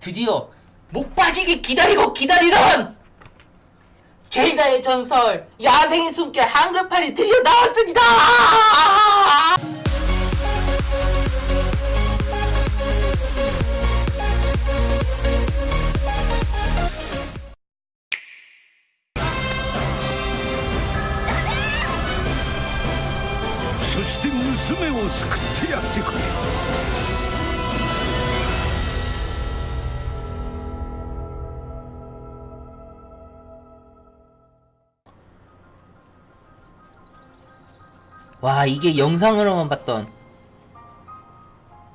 드디어 목 빠지게 기다리고 기다리던 젤다의 전설 야생의 숨결 한글판이 드디어 나왔습니다!「 와 이게 영상으로만 봤던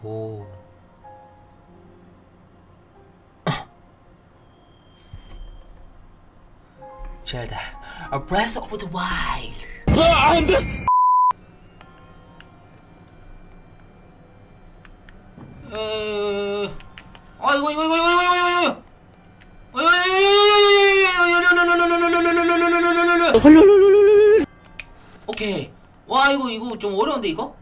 오 젤다 A Breath of the Wild 어... 아 이거 이거 이거 이거 이거 이거 이거 이거 오케이. 와 이거 이거 좀 어려운데 이거?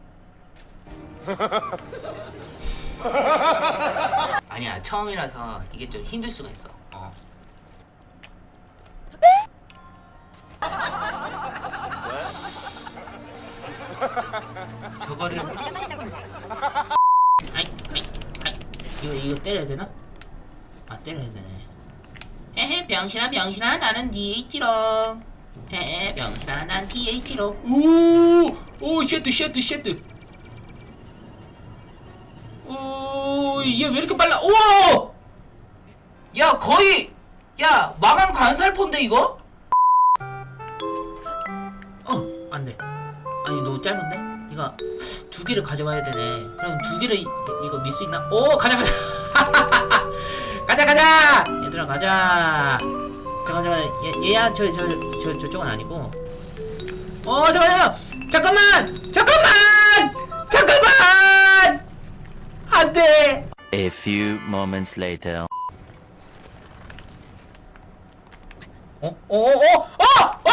아니야 처음이라서 이게 좀 힘들 수가 있어. 어. 저거를 아이 아이 아이 이거 이거 때려야 되나? 아 때려야 되네. 헤헤 병신아 병신아 나는 뒤에 있지롱. 헤헤 병신아 난 뒤에 있지롱. 오오 shit shit shit. 오얘 왜 이렇게 빨라? 오! 야 거의 야 마감 관살폰데 이거? 어 안돼. 아니 너무 짧은데? 이거 두 개를 가져와야 되네. 그럼 두 개를 이, 이거 밀 수 있나? 오 가자 가자. 가자 가자. 얘들아 가자. 얘, 얘야 저 저 저 저 쪽은 아니고. 어 잠깐 잠깐 잠깐만 잠깐만 잠깐만 안돼. A few moments later. 어? 어? 어? 어? 어?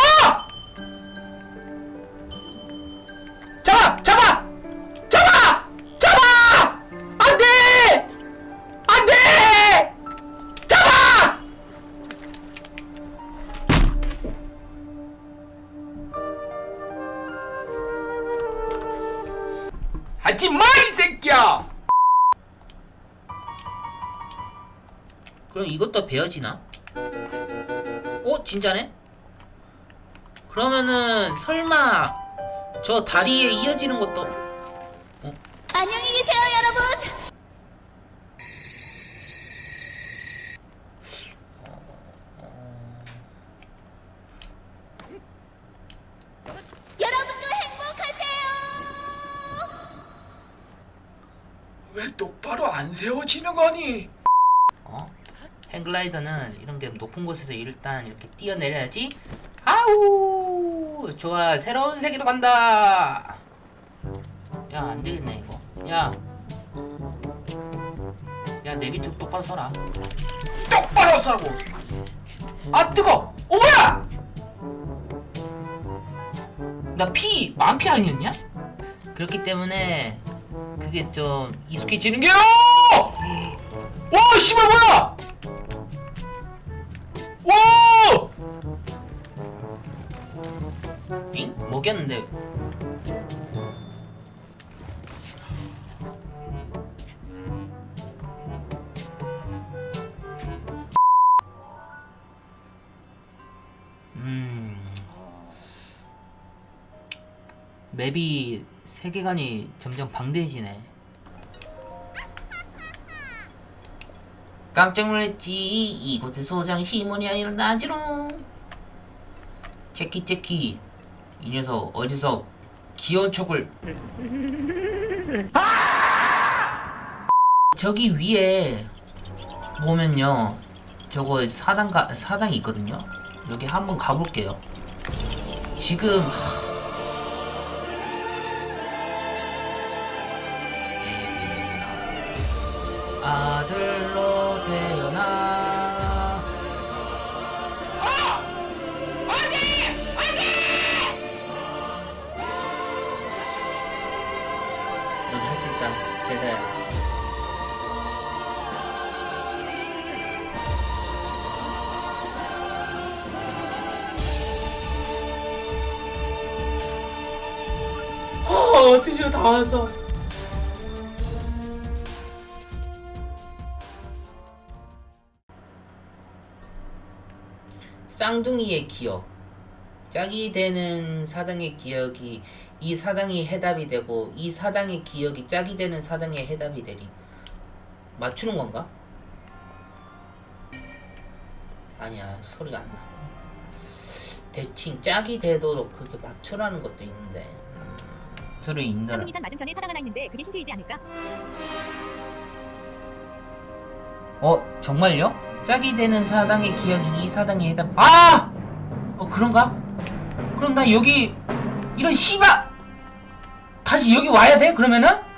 하지 마, 이 새끼야! 그럼 이것도 베어지나? 어? 진짜네? 그러면은 설마 저 다리에 이어지는 것도 안녕히 계세요, 여러분. 여러분도 행복하세요. 왜 똑바로 안 세워지는 거니? 어? 행글라이더는 이런 게 높은 곳에서 일단 이렇게 뛰어내려야지 아우 좋아 새로운 세계로 간다 야 안되겠네 이거 야 야 내 밑으로 똑바로 서라 똑바로 서라고! 아 뜨거! 어 뭐야! 나 피 만피 아니었냐? 그렇기 때문에 그게 좀 익숙해지는 게요! 와 씨발 뭐야! 와! 잉? 뭐겠는데? 음... 맵이 세계관이 점점 방대해지네 깜짝 놀랐지. 이곳에 소장 시몬이 아니라 나지롱. 제키 제키. 이 녀석 어디서 귀여운 척을. 저기 위에 보면요. 저거 사당 가 사당이 있거든요. 여기 한번 가볼게요. 지금 아들로 드디어 다 왔어 쌍둥이의 기억 짝이 되는 사당의 기억이 이 사당이 해답이 되고 이 사당의 기억이 짝이 되는 사당의 해답이 되리 맞추는 건가? 아니야 소리가 안 나. 대칭 짝이 되도록 그렇게 맞추라는 것도 있는데 음, 소리 있느라 쌍둥이산 맞은편에 사당 하나 있는데 그게 힌트이지 않을까? 어 정말요? 짝이 되는 사당의 기억이 이 사당의 해답 아! 어 그런가? 그럼 나 여기 이런 씨바 다시 여기 와야 돼 그러면은?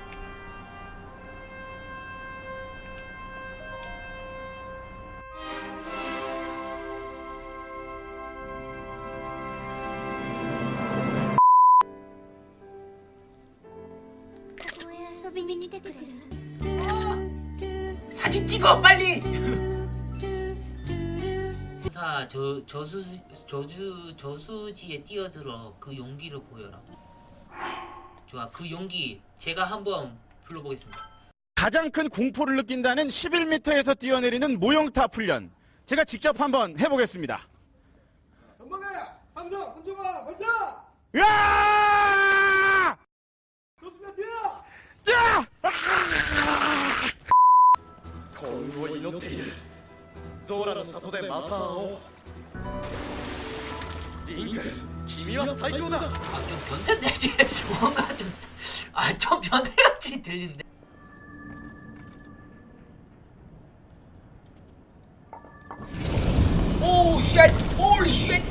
사진 찍어 빨리 사 저, 저수, 저수, 저수지에 뛰어들어 그 용기를 보여라 좋아 그 용기 제가 한번 불러보겠습니다 가장 큰 공포를 느낀다는 11m에서 뛰어내리는 모형탑 훈련. 제가 직접 한번 해보겠습니다. 전방에 함성 군중아 발사 으아! 좋습니다 뛰어 幸運を祈っているゾーラの里でまた会おうリンク君は最高だ 아좀 변태인데 쟤 뭔가 좀아좀 변태같이 들리는데 오우 쉣 홀리 쉣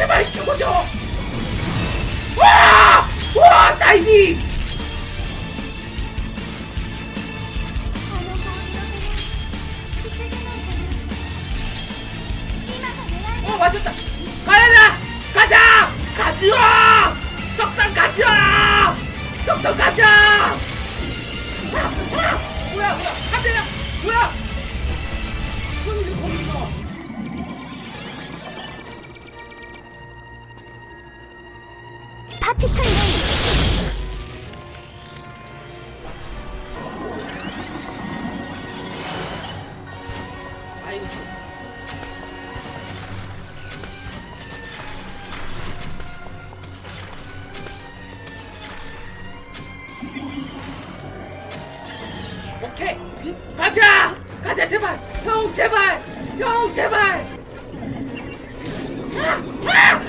제발 죽어줘! 와! 와! 다이빙! 어 가자! 가자 제발! 형 제발! 형 제발! 아! 아!